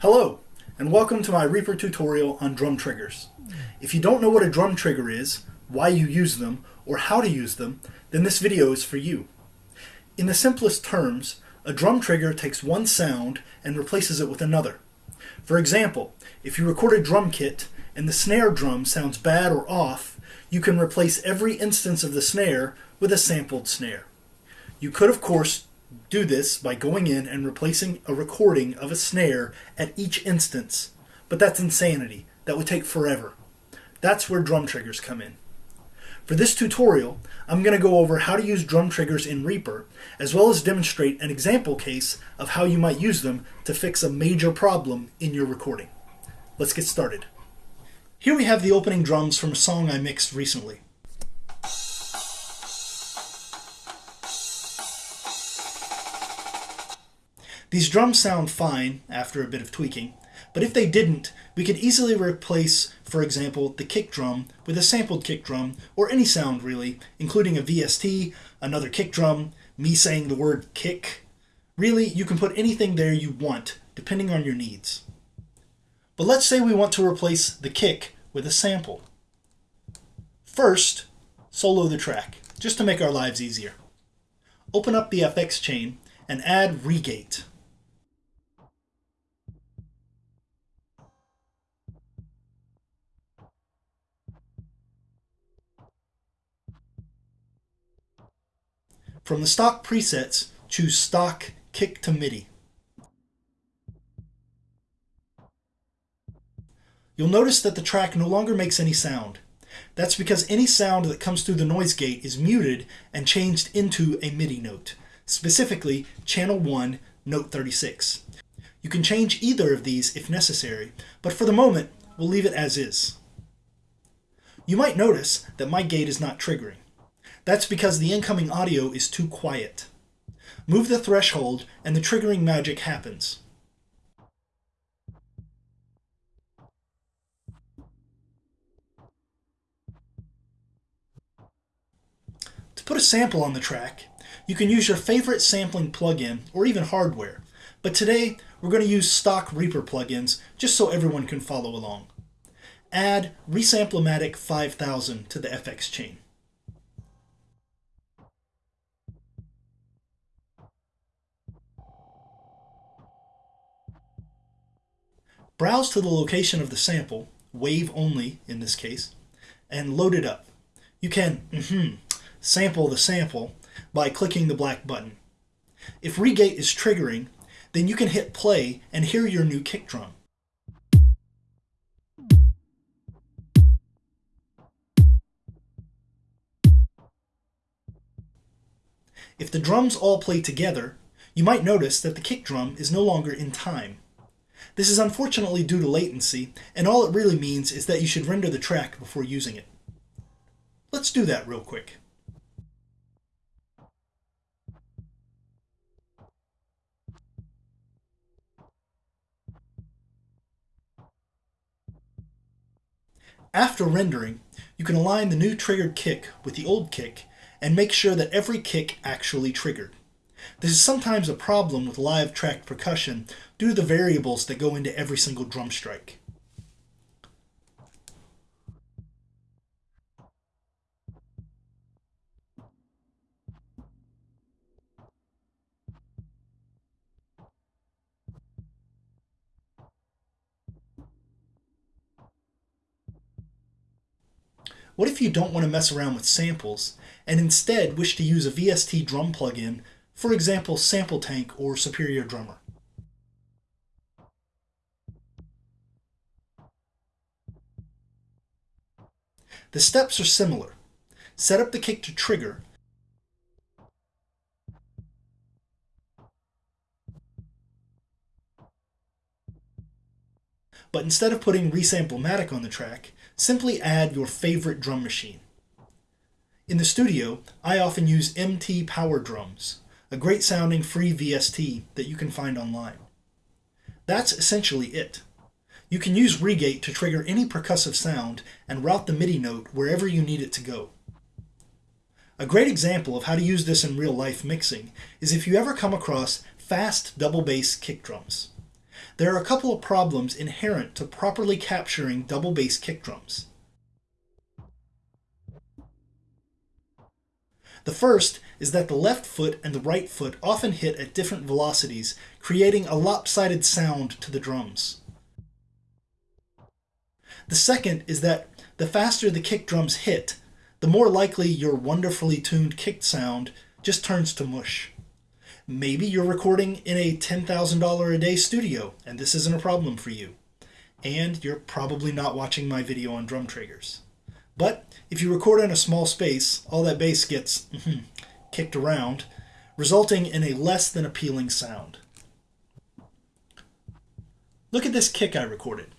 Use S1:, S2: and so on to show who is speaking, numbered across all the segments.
S1: Hello, and welcome to my Reaper tutorial on drum triggers. If you don't know what a drum trigger is, why you use them, or how to use them, then this video is for you. In the simplest terms, a drum trigger takes one sound and replaces it with another. For example, if you record a drum kit and the snare drum sounds bad or off, you can replace every instance of the snare with a sampled snare. You could, of course, do this by going in and replacing a recording of a snare at each instance, but that's insanity. That would take forever. That's where drum triggers come in. For this tutorial, I'm going to go over how to use drum triggers in Reaper, as well as demonstrate an example case of how you might use them to fix a major problem in your recording. Let's get started. Here we have the opening drums from a song I mixed recently. These drums sound fine after a bit of tweaking, but if they didn't, we could easily replace, for example, the kick drum with a sampled kick drum, or any sound really, including a VST, another kick drum, me saying the word kick. Really, you can put anything there you want, depending on your needs. But let's say we want to replace the kick with a sample. First, solo the track, just to make our lives easier. Open up the FX chain and add ReaGate. From the stock presets, choose Stock Kick to MIDI. You'll notice that the track no longer makes any sound. That's because any sound that comes through the noise gate is muted and changed into a MIDI note, specifically channel 1, note 36. You can change either of these if necessary, but for the moment, we'll leave it as is. You might notice that my gate is not triggering. That's because the incoming audio is too quiet. Move the threshold and the triggering magic happens. To put a sample on the track, you can use your favorite sampling plugin or even hardware, but today we're going to use stock Reaper plugins just so everyone can follow along. Add ReaSamplOmatic 5000 to the FX chain. Browse to the location of the sample, wave only in this case, and load it up. You can mm -hmm, sample the sample by clicking the black button. If ReaGate is triggering, then you can hit play and hear your new kick drum. If the drums all play together, you might notice that the kick drum is no longer in time. This is unfortunately due to latency, and all it really means is that you should render the track before using it. Let's do that real quick. After rendering, you can align the new triggered kick with the old kick and make sure that every kick actually triggered. This is sometimes a problem with live tracked percussion due to the variables that go into every single drum strike. What if you don't want to mess around with samples and instead wish to use a VST drum plugin, for example Sample Tank or Superior Drummer? The steps are similar. Set up the kick to trigger, but instead of putting ReaSamplOmatic on the track, simply add your favorite drum machine. In the studio, I often use MT Power Drums, a great sounding free VST that you can find online. That's essentially it. You can use ReaGate to trigger any percussive sound and route the MIDI note wherever you need it to go. A great example of how to use this in real life mixing is if you ever come across fast double bass kick drums. there are a couple of problems inherent to properly capturing double bass kick drums. The first is that the left foot and the right foot often hit at different velocities, creating a lopsided sound to the drums. The second is that the faster the kick drums hit, the more likely your wonderfully tuned kick sound just turns to mush. Maybe you're recording in a $10,000 a day studio and this isn't a problem for you. And you're probably not watching my video on drum triggers. But if you record in a small space, all that bass gets mm-hmm, kicked around, resulting in a less than appealing sound. Look at this kick I recorded.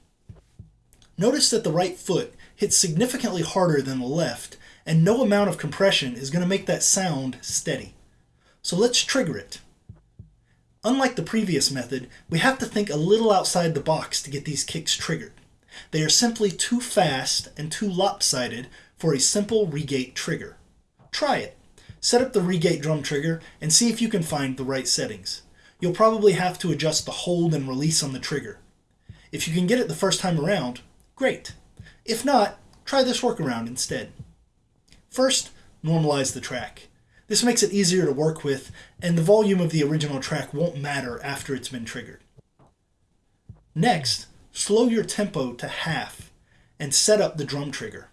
S1: Notice that the right foot hits significantly harder than the left, and no amount of compression is going to make that sound steady. So let's trigger it. Unlike the previous method, we have to think a little outside the box to get these kicks triggered. They are simply too fast and too lopsided for a simple ReaGate trigger. Try it. Set up the ReaGate drum trigger and see if you can find the right settings. You'll probably have to adjust the hold and release on the trigger. If you can get it the first time around, great. If not, try this workaround instead. First, normalize the track. This makes it easier to work with, and the volume of the original track won't matter after it's been triggered. Next, slow your tempo to half and set up the drum trigger.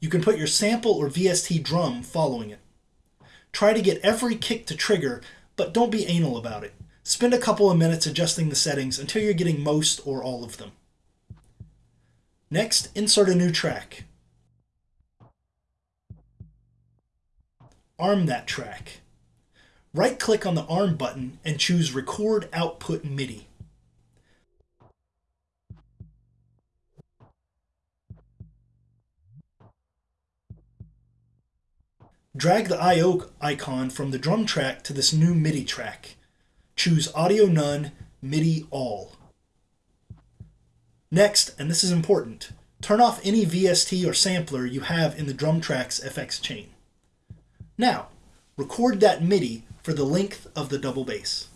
S1: You can put your sample or VST drum following it. Try to get every kick to trigger, but don't be anal about it. Spend a couple of minutes adjusting the settings until you're getting most or all of them. Next, insert a new track. Arm that track. Right-click on the Arm button and choose Record Output MIDI. Drag the I.O. icon from the drum track to this new MIDI track. Choose Audio None, MIDI All. Next, and this is important, turn off any VST or sampler you have in the drum track's FX chain. Now, record that MIDI for the length of the double bass.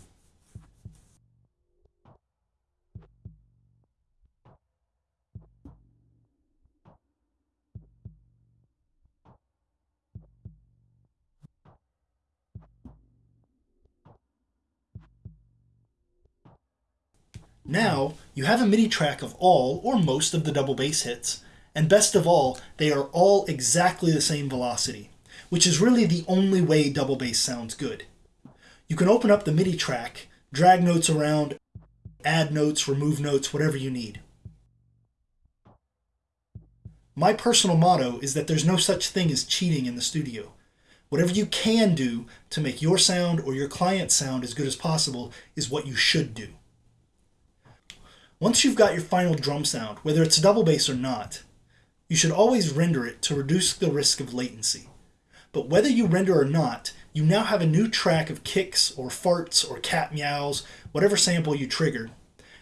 S1: Now, you have a MIDI track of all or most of the double bass hits, and best of all, they are all exactly the same velocity, which is really the only way double bass sounds good. You can open up the MIDI track, drag notes around, add notes, remove notes, whatever you need. My personal motto is that there's no such thing as cheating in the studio. Whatever you can do to make your sound or your client's sound as good as possible is what you should do. Once you've got your final drum sound, whether it's double bass or not, you should always render it to reduce the risk of latency. But whether you render or not, you now have a new track of kicks or farts or cat meows, whatever sample you triggered,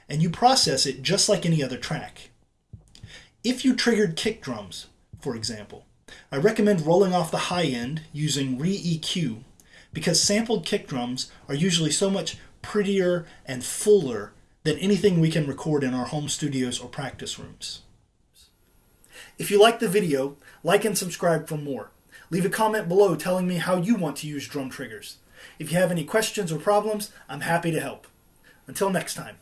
S1: and you process it just like any other track. If you triggered kick drums, for example, I recommend rolling off the high end using ReaEQ because sampled kick drums are usually so much prettier and fuller than anything we can record in our home studios or practice rooms. If you like the video, like and subscribe for more. Leave a comment below telling me how you want to use drum triggers. If you have any questions or problems, I'm happy to help. Until next time.